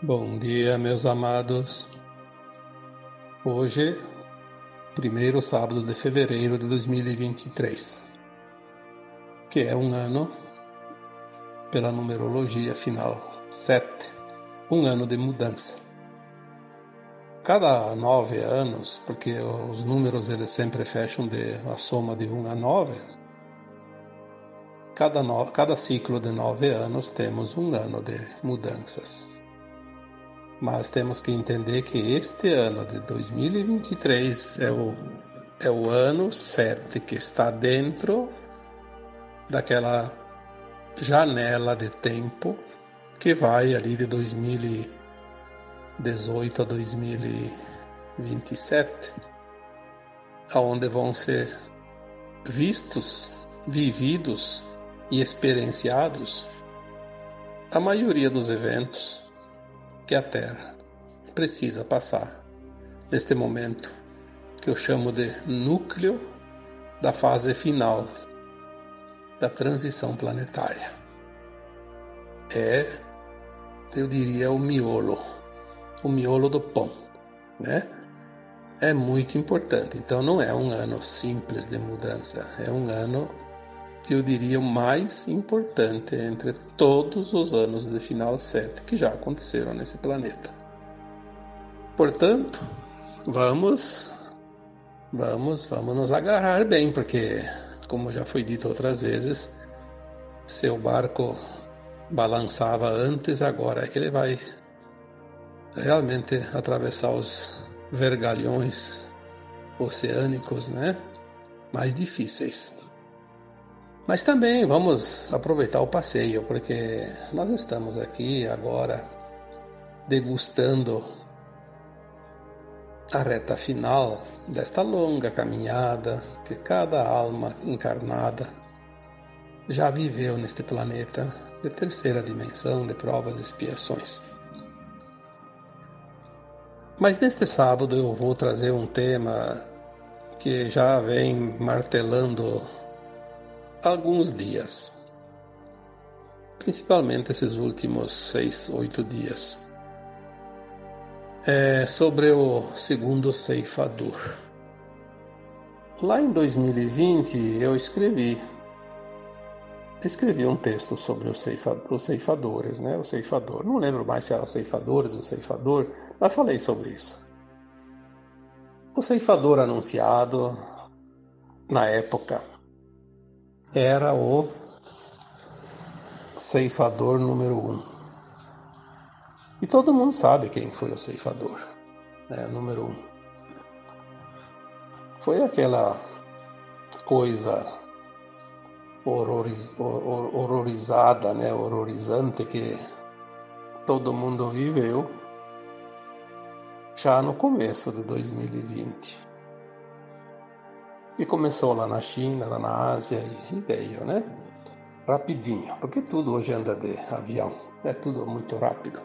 Bom dia, meus amados. Hoje, primeiro sábado de fevereiro de 2023, que é um ano, pela numerologia final 7, um ano de mudança. Cada nove anos, porque os números eles sempre fecham de a soma de um a nove, cada, no, cada ciclo de nove anos temos um ano de mudanças mas temos que entender que este ano de 2023 é o, é o ano 7 que está dentro daquela janela de tempo que vai ali de 2018 a 2027, aonde vão ser vistos, vividos e experienciados a maioria dos eventos que a Terra precisa passar neste momento que eu chamo de núcleo da fase final da transição planetária. É, eu diria, o miolo, o miolo do pão, né? É muito importante. Então não é um ano simples de mudança, é um ano eu diria, o mais importante entre todos os anos de final 7 que já aconteceram nesse planeta. Portanto, vamos, vamos, vamos nos agarrar bem, porque, como já foi dito outras vezes, seu barco balançava antes, agora é que ele vai realmente atravessar os vergalhões oceânicos, né? Mais difíceis. Mas também vamos aproveitar o passeio, porque nós estamos aqui agora degustando a reta final desta longa caminhada que cada alma encarnada já viveu neste planeta de terceira dimensão de provas e expiações. Mas neste sábado eu vou trazer um tema que já vem martelando alguns dias, principalmente esses últimos seis, oito dias, é sobre o segundo ceifador. Lá em 2020 eu escrevi escrevi um texto sobre os, ceifadores, né? O ceifador. Não lembro mais se era os ceifadores ou ceifador, mas falei sobre isso. O ceifador anunciado na época era o ceifador número um. E todo mundo sabe quem foi o ceifador, né, número um. Foi aquela coisa horroriz, horrorizada, né, horrorizante que todo mundo viveu já no começo de 2020. E começou lá na China, lá na Ásia e veio, né? Rapidinho, porque tudo hoje anda de avião, é tudo muito rápido.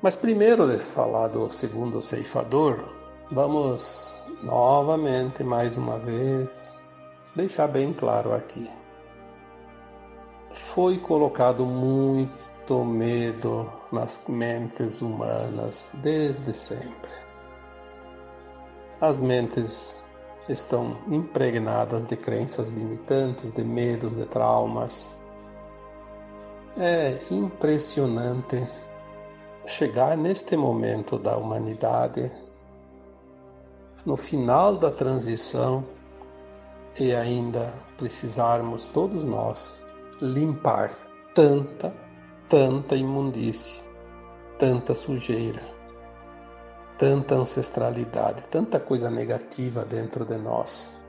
Mas primeiro de falar do segundo ceifador, vamos novamente, mais uma vez, deixar bem claro aqui. Foi colocado muito medo nas mentes humanas desde sempre. As mentes estão impregnadas de crenças limitantes, de medos, de traumas. É impressionante chegar neste momento da humanidade, no final da transição, e ainda precisarmos todos nós limpar tanta, tanta imundície, tanta sujeira tanta ancestralidade, tanta coisa negativa dentro de nós.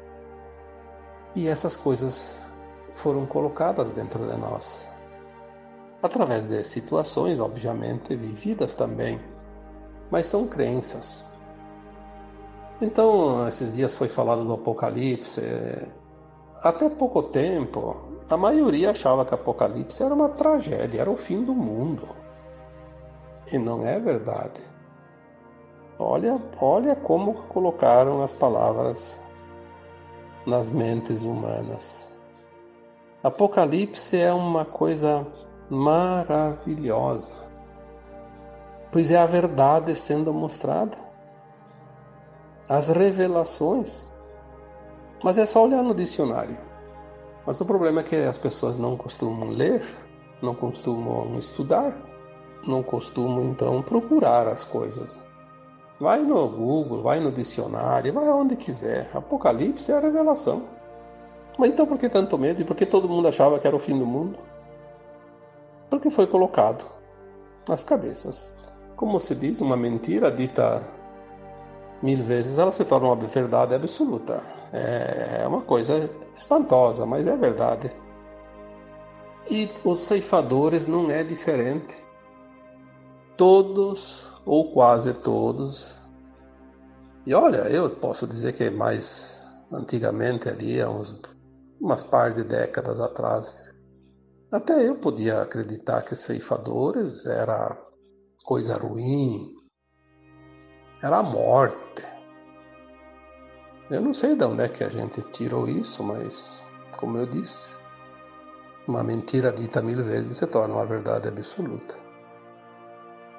E essas coisas foram colocadas dentro de nós, através de situações, obviamente, vividas também, mas são crenças. Então, esses dias foi falado do Apocalipse. Até pouco tempo, a maioria achava que o Apocalipse era uma tragédia, era o fim do mundo. E não é verdade. Olha, olha como colocaram as palavras nas mentes humanas. Apocalipse é uma coisa maravilhosa. pois é a verdade sendo mostrada, as revelações. Mas é só olhar no dicionário. Mas o problema é que as pessoas não costumam ler, não costumam estudar, não costumam então procurar as coisas. Vai no Google, vai no dicionário, vai onde quiser. Apocalipse é a revelação. Mas então por que tanto medo? E por que todo mundo achava que era o fim do mundo? Porque foi colocado nas cabeças. Como se diz, uma mentira dita mil vezes, ela se torna uma verdade absoluta. É uma coisa espantosa, mas é verdade. E os ceifadores não é diferente. Todos, ou quase todos, e olha, eu posso dizer que mais antigamente ali, há uns, umas par de décadas atrás, até eu podia acreditar que ceifadores era coisa ruim, era a morte. Eu não sei de onde é que a gente tirou isso, mas, como eu disse, uma mentira dita mil vezes se torna uma verdade absoluta.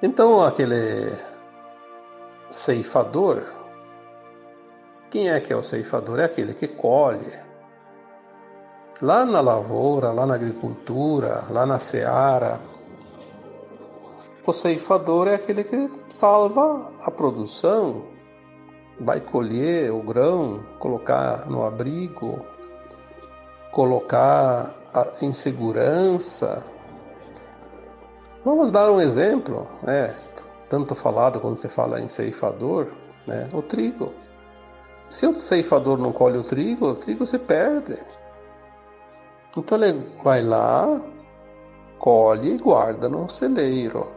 Então, aquele ceifador, quem é que é o ceifador? É aquele que colhe. Lá na lavoura, lá na agricultura, lá na seara, o ceifador é aquele que salva a produção, vai colher o grão, colocar no abrigo, colocar em segurança. Vamos dar um exemplo, né? tanto falado quando se fala em ceifador, né? o trigo. Se o ceifador não colhe o trigo, o trigo se perde. Então ele vai lá, colhe e guarda no celeiro.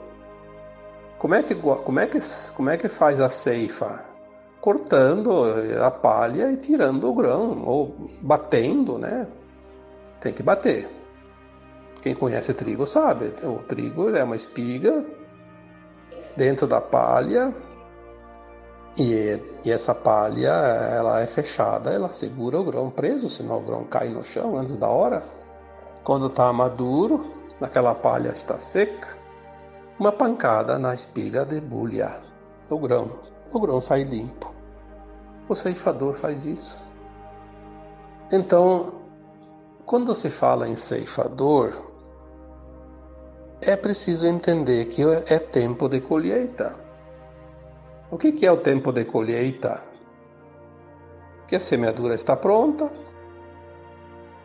Como é que, como é que, como é que faz a ceifa? Cortando a palha e tirando o grão, ou batendo, né? Tem que bater. Quem conhece trigo sabe, o trigo é uma espiga dentro da palha e, e, essa palha ela é fechada, ela segura o grão preso, senão o grão cai no chão antes da hora. Quando está maduro, aquela palha está seca, uma pancada na espiga debulha o grão. O grão sai limpo. O ceifador faz isso. Então, quando se fala em ceifador, é preciso entender que é tempo de colheita. O que é o tempo de colheita? Que a semeadura está pronta,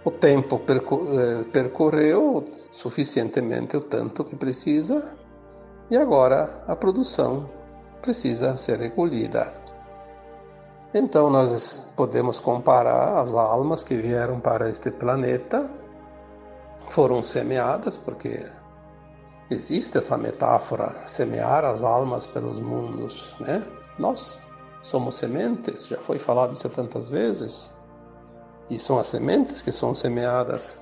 o tempo eh, percorreu suficientemente o tanto que precisa e agora a produção precisa ser recolhida. Então nós podemos comparar as almas que vieram para este planeta, foram semeadas, porque existe essa metáfora, semear as almas pelos mundos, né? Nós somos sementes, já foi falado isso tantas vezes, e são as sementes que são semeadas.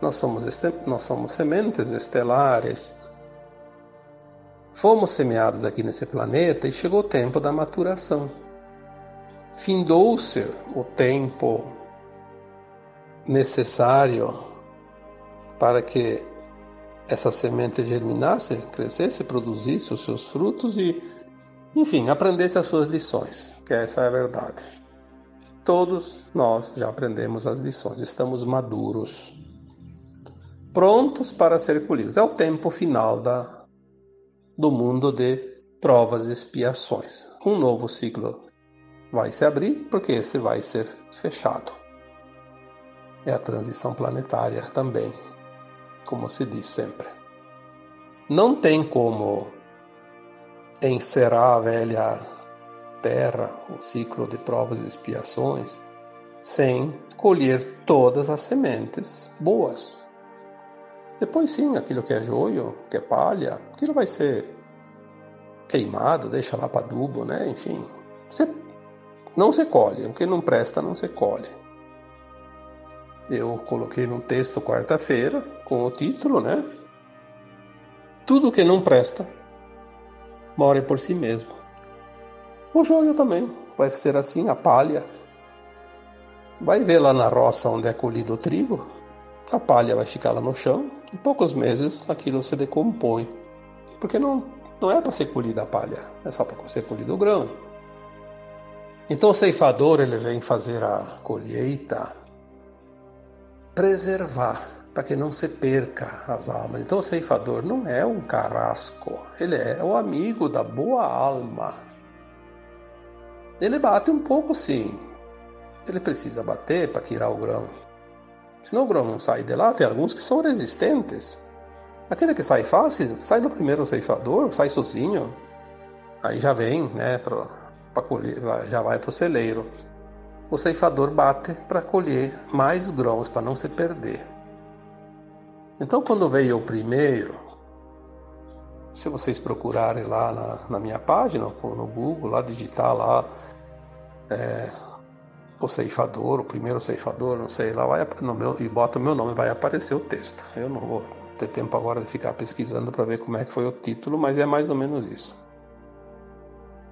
Nós somos, nós somos sementes estelares, Fomos semeados aqui nesse planeta e chegou o tempo da maturação. Findou-se o tempo necessário para que essa semente germinasse, crescesse, produzisse os seus frutos e, enfim, aprendesse as suas lições, que essa é a verdade. Todos nós já aprendemos as lições, estamos maduros, prontos para ser colhidos. É o tempo final da do mundo de provas e expiações. Um novo ciclo vai se abrir porque esse vai ser fechado. É a transição planetária também, como se diz sempre. Não tem como encerrar a velha Terra, o ciclo de provas e expiações, sem colher todas as sementes boas. Depois sim, aquilo que é joio, que é palha, aquilo vai ser queimado, deixa lá para adubo, né? Enfim, você não se colhe, o que não presta não se colhe. Eu coloquei no texto quarta-feira com o título, né? Tudo que não presta more por si mesmo. O joio também vai ser assim, a palha. Vai ver lá na roça onde é colhido o trigo, a palha vai ficar lá no chão, em poucos meses aquilo se decompõe, porque não, não é para ser colhida a palha, é só para ser colhido o grão. Então o ceifador ele vem fazer a colheita, preservar, para que não se perca as almas. Então o ceifador não é um carrasco, ele é o amigo da boa alma. Ele bate um pouco sim, ele precisa bater para tirar o grão. Senão o grão não sai de lá, tem alguns que são resistentes. Aquele que sai fácil, sai no primeiro ceifador, sai sozinho. Aí já vem, né, para colher, já vai para o celeiro. O ceifador bate para colher mais grãos, para não se perder. Então, quando veio o primeiro, se vocês procurarem lá na, na minha página, no Google, lá digitar lá é, o ceifador, o primeiro ceifador, não sei, lá vai no meu, e bota o meu nome, vai aparecer o texto. Eu não vou ter tempo agora de ficar pesquisando para ver como é que foi o título, mas é mais ou menos isso.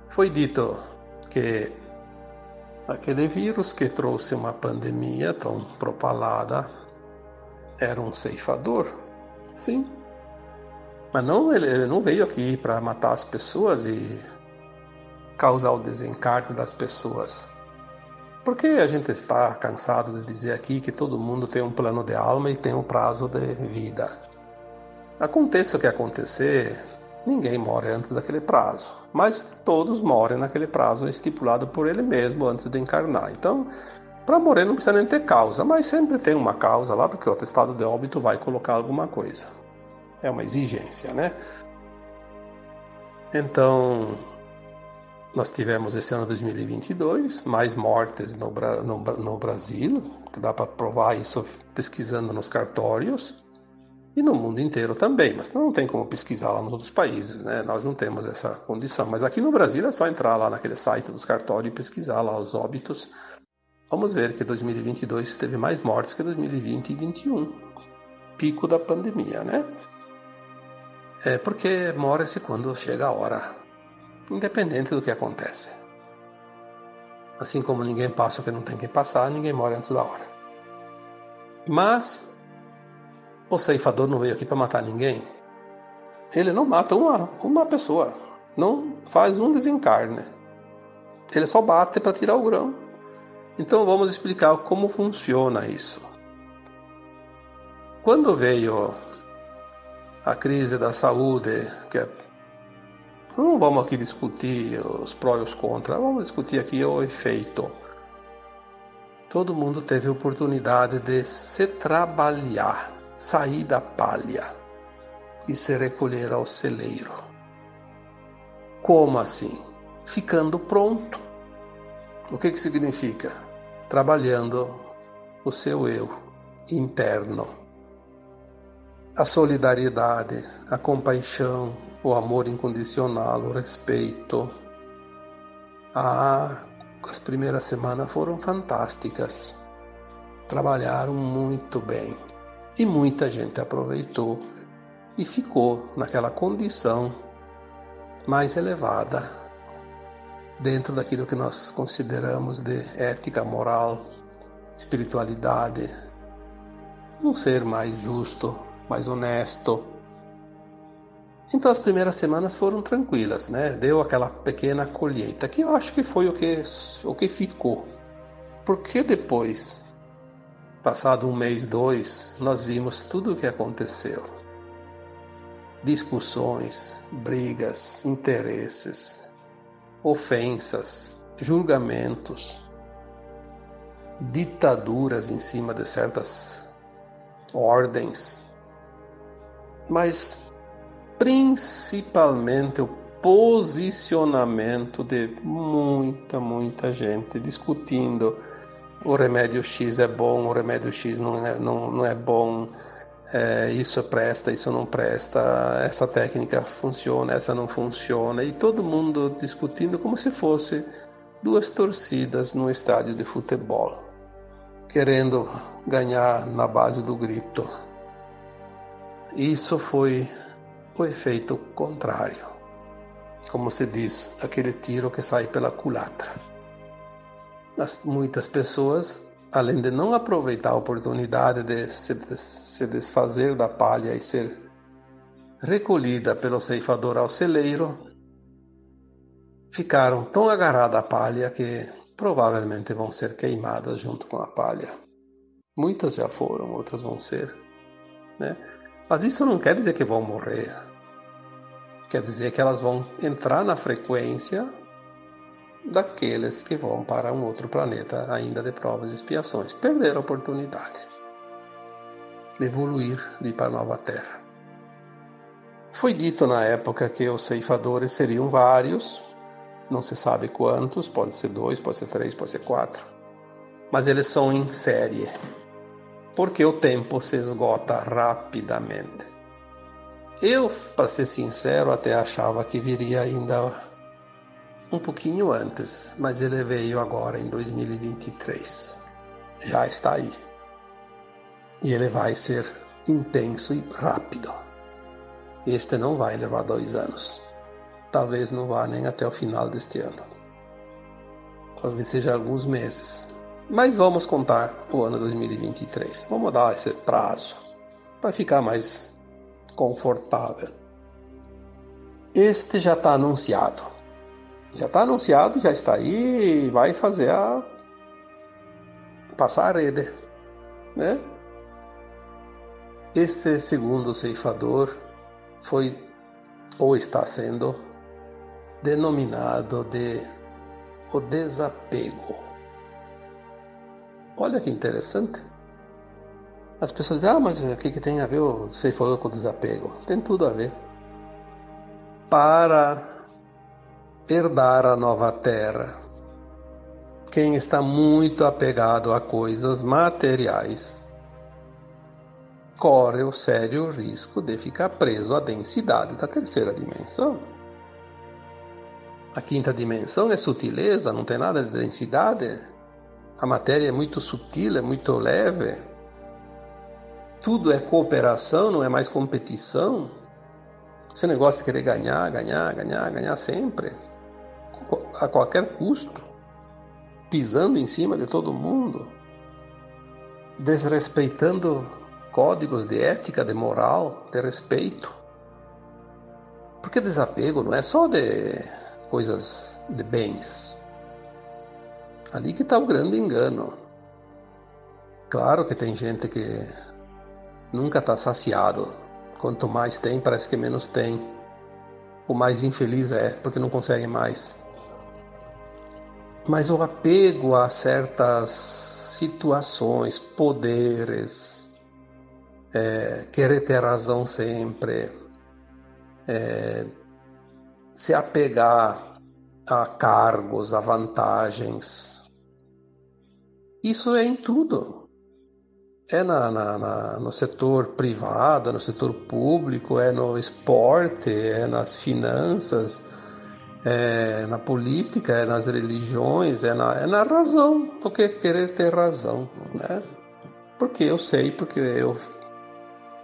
Foi dito que aquele vírus que trouxe uma pandemia tão propalada era um ceifador, sim. Mas não, ele, ele não veio aqui para matar as pessoas e causar o desencarne das pessoas. Porque a gente está cansado de dizer aqui que todo mundo tem um plano de alma e tem um prazo de vida. Aconteça o que acontecer, ninguém morre antes daquele prazo, mas todos morrem naquele prazo estipulado por ele mesmo antes de encarnar. Então, para morrer não precisa nem ter causa, mas sempre tem uma causa lá, porque o atestado de óbito vai colocar alguma coisa. É uma exigência, né? Então, nós tivemos esse ano 2022 mais mortes no, no, no Brasil, dá para provar isso pesquisando nos cartórios, e no mundo inteiro também, mas não tem como pesquisar lá nos outros países, né? Nós não temos essa condição. Mas aqui no Brasil é só entrar lá naquele site dos cartórios e pesquisar lá os óbitos. Vamos ver que 2022 teve mais mortes que 2020 e 2021, pico da pandemia, né? É porque morre-se quando chega a hora independente do que acontece. Assim como ninguém passa o que não tem que passar, ninguém morre antes da hora. Mas o ceifador não veio aqui para matar ninguém. Ele não mata uma, uma pessoa, não faz um desencarne. Ele só bate para tirar o grão. Então vamos explicar como funciona isso. Quando veio a crise da saúde, que é não vamos aqui discutir os prós e os contras, vamos discutir aqui o efeito. Todo mundo teve oportunidade de se trabalhar, sair da palha e se recolher ao celeiro. Como assim? Ficando pronto. O que, que significa? Trabalhando o seu eu interno. A solidariedade, a compaixão, o amor incondicional, o respeito. Ah, as primeiras semanas foram fantásticas. Trabalharam muito bem e muita gente aproveitou e ficou naquela condição mais elevada dentro daquilo que nós consideramos de ética, moral, espiritualidade, um ser mais justo, mais honesto, então as primeiras semanas foram tranquilas, né? Deu aquela pequena colheita, que eu acho que foi o que, o que ficou. Porque depois, passado um mês, dois, nós vimos tudo o que aconteceu. Discussões, brigas, interesses, ofensas, julgamentos, ditaduras em cima de certas ordens. Mas principalmente o posicionamento de muita, muita gente discutindo o remédio X é bom, o remédio X não é, não, não é bom, é, isso presta, isso não presta, essa técnica funciona, essa não funciona, e todo mundo discutindo como se fosse duas torcidas no estádio de futebol, querendo ganhar na base do grito. Isso foi o efeito contrário. Como se diz, aquele tiro que sai pela culatra. Mas muitas pessoas, além de não aproveitar a oportunidade de se, de se desfazer da palha e ser recolhida pelo ceifador ao celeiro, ficaram tão agarradas à palha que provavelmente vão ser queimadas junto com a palha. Muitas já foram, outras vão ser. Né? Mas isso não quer dizer que vão morrer. Quer dizer que elas vão entrar na frequência daqueles que vão para um outro planeta ainda de provas e expiações. Perderam a oportunidade de evoluir, de ir para a nova Terra. Foi dito na época que os ceifadores seriam vários, não se sabe quantos, pode ser dois, pode ser três, pode ser quatro, mas eles são em série, porque o tempo se esgota rapidamente. Eu, para ser sincero, até achava que viria ainda um pouquinho antes, mas ele veio agora em 2023. Já está aí. E ele vai ser intenso e rápido. Este não vai levar dois anos. Talvez não vá nem até o final deste ano. Talvez seja alguns meses. Mas vamos contar o ano 2023. Vamos dar esse prazo para ficar mais confortável. Este já está anunciado. Já está anunciado, já está aí e vai fazer a. passar a rede. Né? Este segundo ceifador foi ou está sendo denominado de o desapego. Olha que interessante. As pessoas dizem, ah, mas o que, que tem a ver o ceifador com o desapego? Tem tudo a ver. Para herdar a nova terra, quem está muito apegado a coisas materiais corre o sério risco de ficar preso à densidade da terceira dimensão. A quinta dimensão é sutileza, não tem nada de densidade. A matéria é muito sutil, é muito leve. Tudo é cooperação, não é mais competição. Esse negócio de querer ganhar, ganhar, ganhar, ganhar sempre, a qualquer custo, pisando em cima de todo mundo, desrespeitando códigos de ética, de moral, de respeito. Porque desapego não é só de coisas de bens. Ali que está o grande engano. Claro que tem gente que nunca está saciado. Quanto mais tem, parece que menos tem. O mais infeliz é porque não consegue mais. Mas o apego a certas situações, poderes, é, querer ter razão sempre, é, se apegar a cargos, a vantagens. Isso é em tudo. É na, na, na, no setor privado, no setor público, é no esporte, é nas finanças, é na política, é nas religiões, é na, é na razão, porque querer ter razão, né? Porque eu sei, porque eu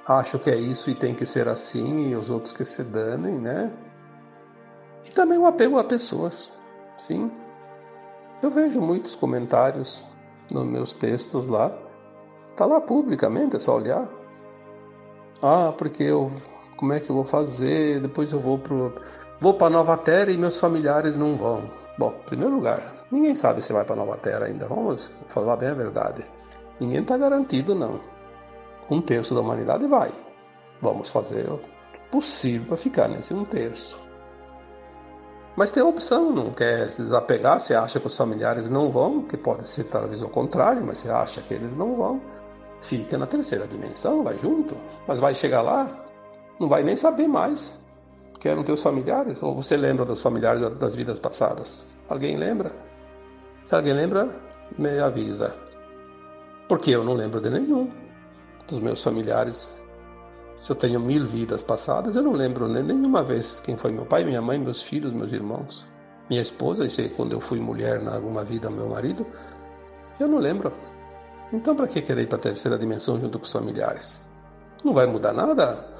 acho que é isso e tem que ser assim, e os outros que se danem, né? E também o apego a pessoas, sim. Eu vejo muitos comentários nos meus textos lá. Tá lá publicamente, é só olhar. Ah, porque eu. Como é que eu vou fazer? Depois eu vou pro. Vou para Nova Terra e meus familiares não vão. Bom, em primeiro lugar, ninguém sabe se vai para Nova Terra ainda. Vamos falar bem a verdade. Ninguém está garantido, não um terço da humanidade vai. Vamos fazer o possível para ficar nesse um terço. Mas tem a opção, não quer se desapegar, você acha que os familiares não vão, que pode ser talvez o contrário, mas você acha que eles não vão, fica na terceira dimensão, vai junto, mas vai chegar lá, não vai nem saber mais que eram teus familiares, ou você lembra dos familiares das vidas passadas? Alguém lembra? Se alguém lembra, me avisa. Porque eu não lembro de nenhum dos meus familiares. Se eu tenho mil vidas passadas, eu não lembro nem nenhuma vez quem foi meu pai, minha mãe, meus filhos, meus irmãos, minha esposa, e se quando eu fui mulher na alguma vida, meu marido, eu não lembro. Então, para que querer ir para a terceira dimensão junto com os familiares? Não vai mudar nada,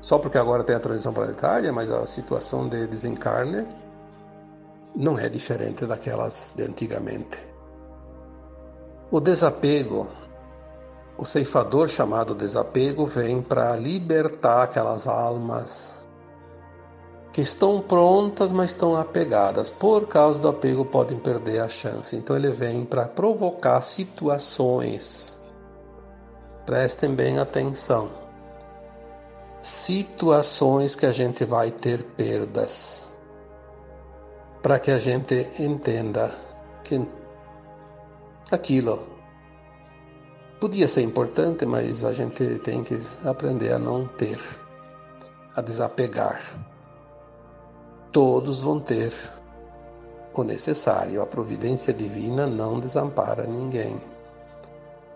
só porque agora tem a transição planetária, mas a situação de desencarne não é diferente daquelas de antigamente. O desapego o ceifador chamado desapego vem para libertar aquelas almas que estão prontas, mas estão apegadas. Por causa do apego, podem perder a chance. Então, ele vem para provocar situações. Prestem bem atenção. Situações que a gente vai ter perdas. Para que a gente entenda que aquilo podia ser importante, mas a gente tem que aprender a não ter, a desapegar todos vão ter o necessário. A providência divina não desampara ninguém.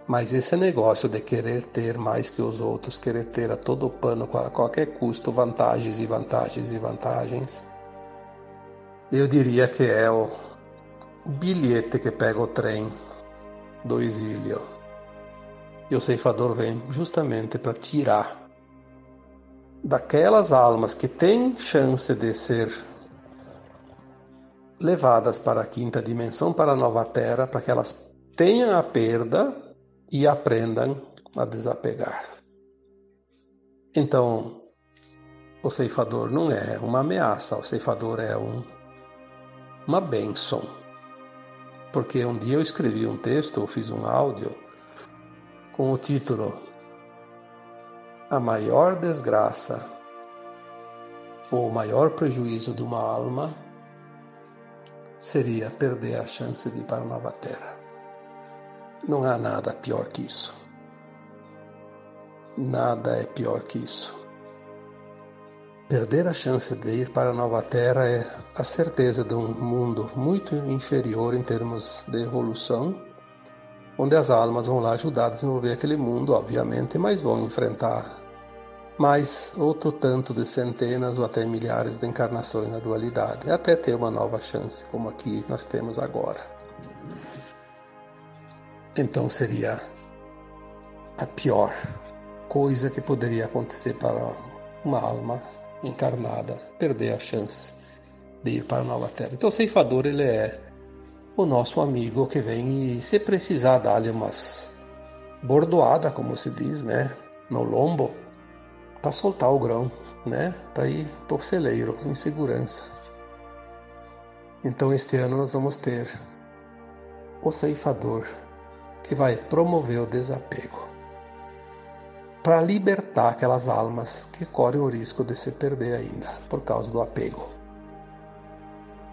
Mas esse negócio de querer ter mais que os outros, querer ter a todo pano, a qualquer custo, vantagens e vantagens e vantagens, eu diria que é o bilhete que pega o trem do exílio. E o ceifador vem justamente para tirar daquelas almas que têm chance de ser levadas para a quinta dimensão, para a nova terra, para que elas tenham a perda e aprendam a desapegar. Então, o ceifador não é uma ameaça, o ceifador é um, uma bênção. Porque um dia eu escrevi um texto, eu fiz um áudio com o título a maior desgraça ou o maior prejuízo de uma alma seria perder a chance de ir para a nova terra. Não há nada pior que isso. Nada é pior que isso. Perder a chance de ir para a nova terra é a certeza de um mundo muito inferior em termos de evolução, onde as almas vão lá ajudar a desenvolver aquele mundo, obviamente, mas vão enfrentar mais outro tanto de centenas ou até milhares de encarnações na dualidade, até ter uma nova chance, como aqui nós temos agora. Então seria a pior coisa que poderia acontecer para uma alma encarnada perder a chance de ir para a nova terra. Então o ceifador ele é o nosso amigo que vem e se precisar dar-lhe umas bordoada, como se diz, né, no lombo, para soltar o grão, né? Para ir para o celeiro em segurança. Então este ano nós vamos ter o ceifador que vai promover o desapego para libertar aquelas almas que correm o risco de se perder ainda por causa do apego.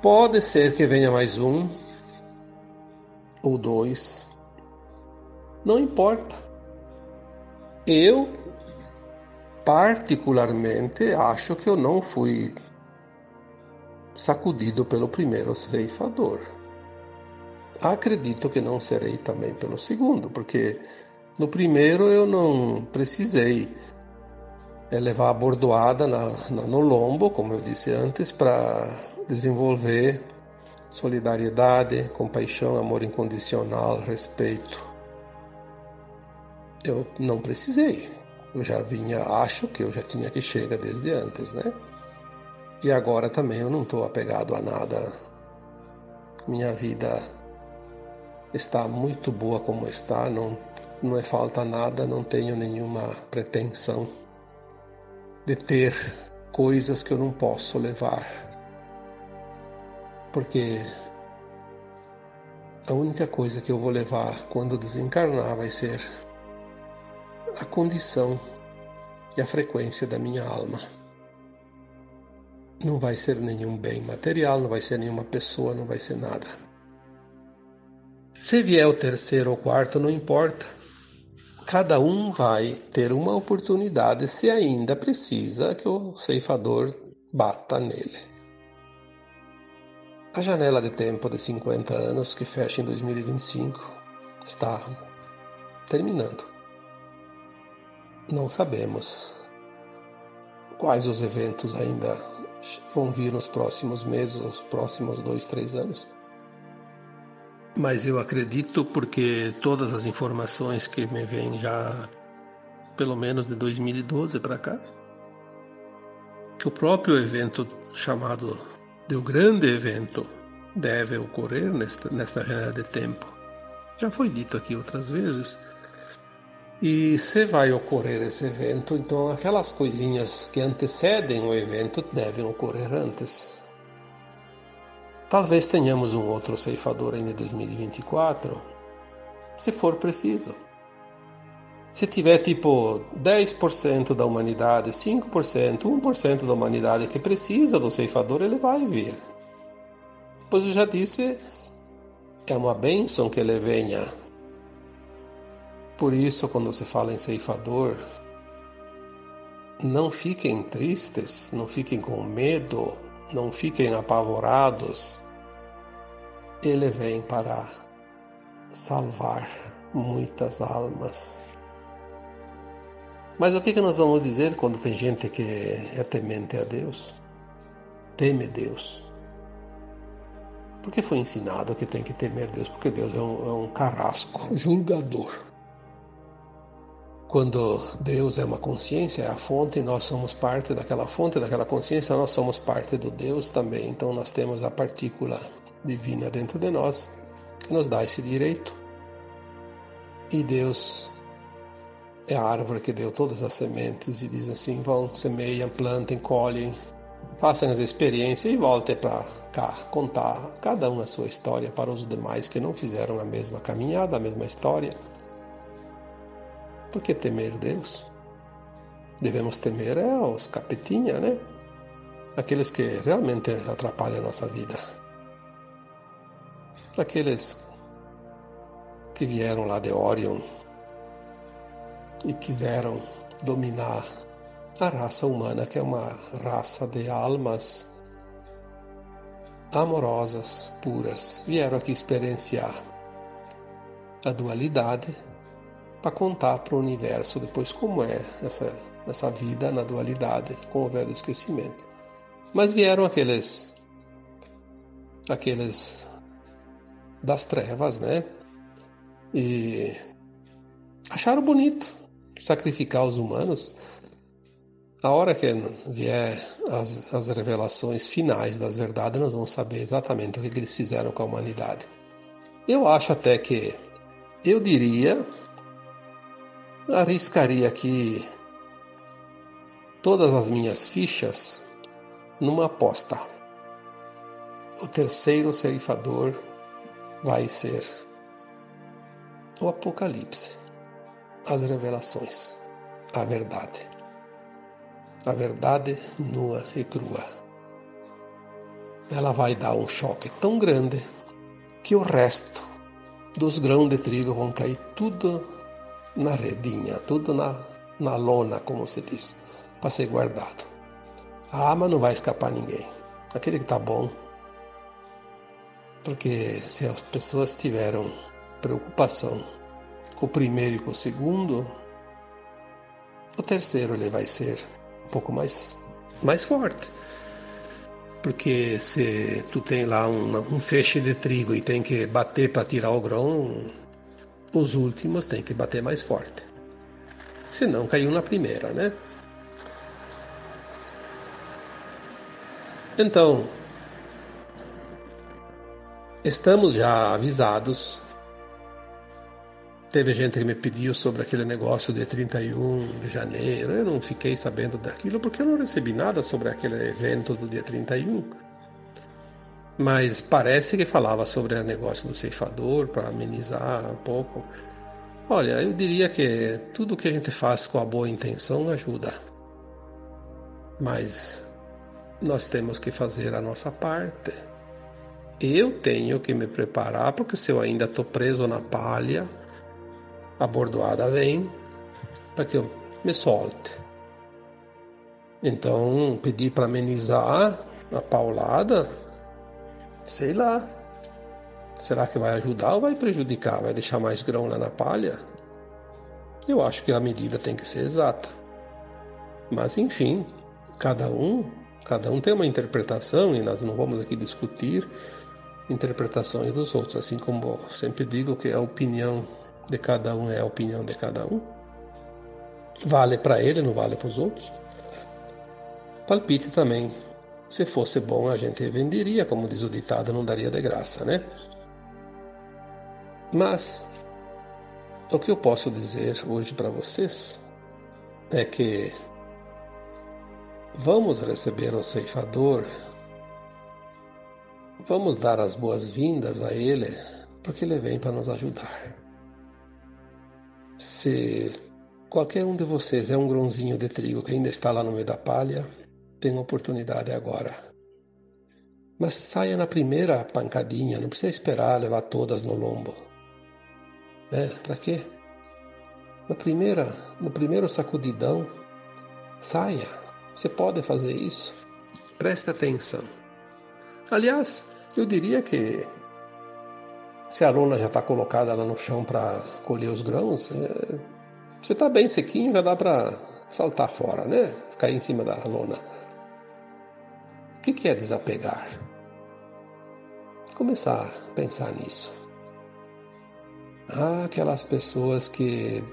Pode ser que venha mais um ou dois, não importa. Eu particularmente acho que eu não fui sacudido pelo primeiro ceifador. Acredito que não serei também pelo segundo, porque no primeiro eu não precisei eh, levar a bordoada na, na, no lombo, como eu disse antes, para desenvolver solidariedade, compaixão, amor incondicional, respeito. Eu não precisei. Eu já vinha, acho que eu já tinha que chega desde antes, né? E agora também eu não estou apegado a nada. Minha vida está muito boa como está, não, não é falta nada, não tenho nenhuma pretensão de ter coisas que eu não posso levar. Porque a única coisa que eu vou levar quando desencarnar vai ser a condição e a frequência da minha alma. Não vai ser nenhum bem material, não vai ser nenhuma pessoa, não vai ser nada. Se vier o terceiro ou quarto, não importa. Cada um vai ter uma oportunidade se ainda precisa que o ceifador bata nele. A janela de tempo de 50 anos, que fecha em 2025, está terminando. Não sabemos quais os eventos ainda vão vir nos próximos meses, os próximos dois, três anos. Mas eu acredito porque todas as informações que me vêm já, pelo menos de 2012 para cá, que o próprio evento chamado de o grande evento deve ocorrer nesta, nesta janela de tempo. Já foi dito aqui outras vezes E se vai ocorrer esse evento, então aquelas coisinhas que antecedem o evento devem ocorrer antes. Talvez tenhamos um outro ceifador ainda em 2024, se for preciso. Se tiver tipo 10% da humanidade, 5%, 1% da humanidade que precisa do ceifador, ele vai vir. Pois eu já disse, é uma bênção que ele venha por isso, quando se fala em ceifador, não fiquem tristes, não fiquem com medo, não fiquem apavorados. Ele vem para salvar muitas almas. Mas o que, que nós vamos dizer quando tem gente que é temente a Deus? Teme Deus. Porque foi ensinado que tem que temer Deus, porque Deus é um, é um carrasco, julgador. Quando Deus é uma consciência, é a fonte, nós somos parte daquela fonte, daquela consciência, nós somos parte do Deus também. Então nós temos a partícula divina dentro de nós que nos dá esse direito. E Deus é a árvore que deu todas as sementes e diz assim: vão, semeiam, plantem, colhem, façam as experiências e voltem para cá contar cada um a sua história para os demais que não fizeram a mesma caminhada, a mesma história por que temer Deus? Devemos temer é os capetinha, né? Aqueles que realmente atrapalham a nossa vida. Aqueles que vieram lá de Orion e quiseram dominar a raça humana, que é uma raça de almas amorosas, puras, vieram aqui experienciar a dualidade para contar para o universo depois como é essa, essa vida na dualidade com o véu do esquecimento. Mas vieram aqueles aqueles das trevas, né? E acharam bonito sacrificar os humanos. A hora que vier as, as revelações finais das verdades, nós vamos saber exatamente o que eles fizeram com a humanidade. Eu acho até que, eu diria, arriscaria aqui todas as minhas fichas numa aposta. O terceiro ceifador vai ser o Apocalipse, as revelações, a verdade. A verdade nua e crua. Ela vai dar um choque tão grande que o resto dos grãos de trigo vão cair tudo na redinha, tudo na, na lona, como se diz, para ser guardado. A arma não vai escapar ninguém. Aquele que está bom. Porque se as pessoas tiveram preocupação com o primeiro e com o segundo, o terceiro ele vai ser um pouco mais, mais forte. Porque se tu tem lá um, um feixe de trigo e tem que bater para tirar o grão, os últimos têm que bater mais forte. Senão caiu na primeira, né? Então, estamos já avisados. Teve gente que me pediu sobre aquele negócio de 31 de janeiro. Eu não fiquei sabendo daquilo porque eu não recebi nada sobre aquele evento do dia 31 mas parece que falava sobre o negócio do ceifador para amenizar um pouco. Olha, eu diria que tudo que a gente faz com a boa intenção ajuda, mas nós temos que fazer a nossa parte. Eu tenho que me preparar, porque se eu ainda estou preso na palha, a bordoada vem para que eu me solte. Então, pedir para amenizar a paulada Sei lá. Será que vai ajudar ou vai prejudicar? Vai deixar mais grão lá na palha? Eu acho que a medida tem que ser exata. Mas enfim, cada um, cada um tem uma interpretação e nós não vamos aqui discutir interpretações dos outros, assim como sempre digo que a opinião de cada um é a opinião de cada um. Vale para ele, não vale para os outros. Palpite também se fosse bom, a gente venderia, como diz o ditado, não daria de graça, né? Mas O que eu posso dizer hoje para vocês é que vamos receber o ceifador, vamos dar as boas-vindas a ele, porque ele vem para nos ajudar. Se qualquer um de vocês é um grãozinho de trigo que ainda está lá no meio da palha, tem oportunidade agora. Mas saia na primeira pancadinha, não precisa esperar levar todas no lombo. É, para quê? Na primeira, no primeiro sacudidão, saia. Você pode fazer isso. Preste atenção. Aliás, eu diria que se a lona já está colocada lá no chão para colher os grãos, é, você está bem sequinho, já dá para saltar fora, né? Cair em cima da lona. O que, é desapegar? Começar a pensar nisso. Ah, aquelas pessoas que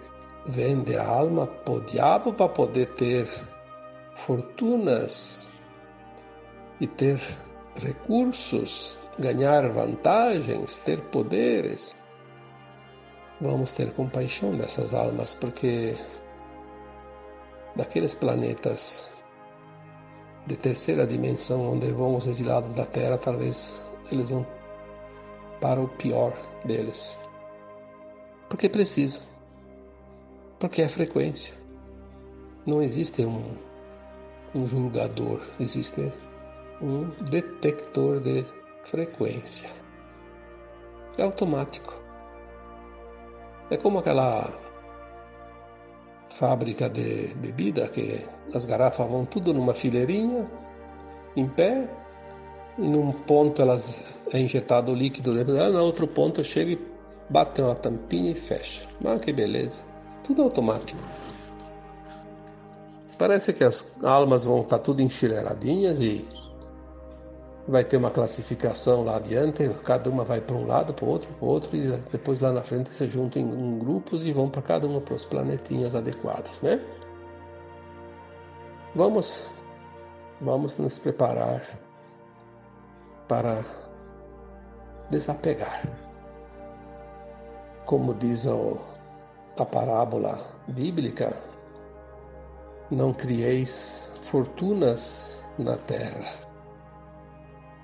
vendem a alma pro diabo para poder ter fortunas e ter recursos, ganhar vantagens, ter poderes. Vamos ter compaixão dessas almas, porque daqueles planetas de terceira dimensão onde vão os exilados da Terra, talvez eles vão para o pior deles. Porque precisa. Porque é frequência. Não existe um, um julgador, existe um detector de frequência. É automático. É como aquela fábrica de bebida que as garrafas vão tudo numa fileirinha, em pé, e num ponto elas é injetado o líquido dentro dela, no outro ponto chega e bate uma tampinha e fecha. Ah, que beleza. Tudo automático. Parece que as almas vão estar tudo enfileiradinhas e vai ter uma classificação lá adiante, cada uma vai para um lado, para o outro, para o outro, e depois lá na frente se juntam em, grupos e vão para cada uma para os planetinhas adequados, né? Vamos, vamos nos preparar para desapegar. Como diz a parábola bíblica, não crieis fortunas na terra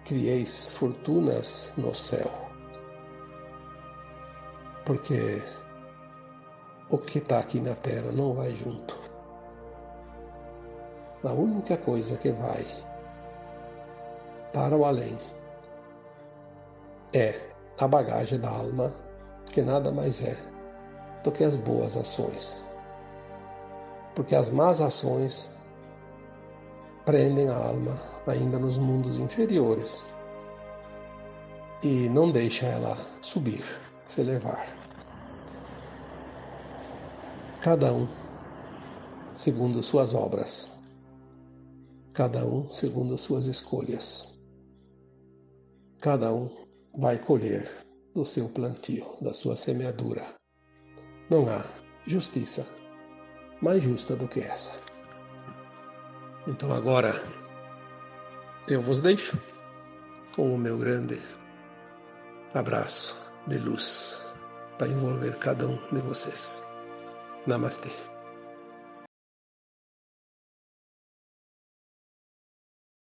crieis fortunas no céu. Porque o que está aqui na terra não vai junto. A única coisa que vai para o além é a bagagem da alma, que nada mais é do que as boas ações. Porque as más ações prendem a alma ainda nos mundos inferiores e não deixa ela subir, se elevar. Cada um segundo suas obras, cada um segundo suas escolhas. Cada um vai colher do seu plantio, da sua semeadura. Não há justiça mais justa do que essa. Então agora eu vos deixo com o meu grande abraço de luz para envolver cada um de vocês. Namastê.